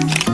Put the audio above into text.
Bye.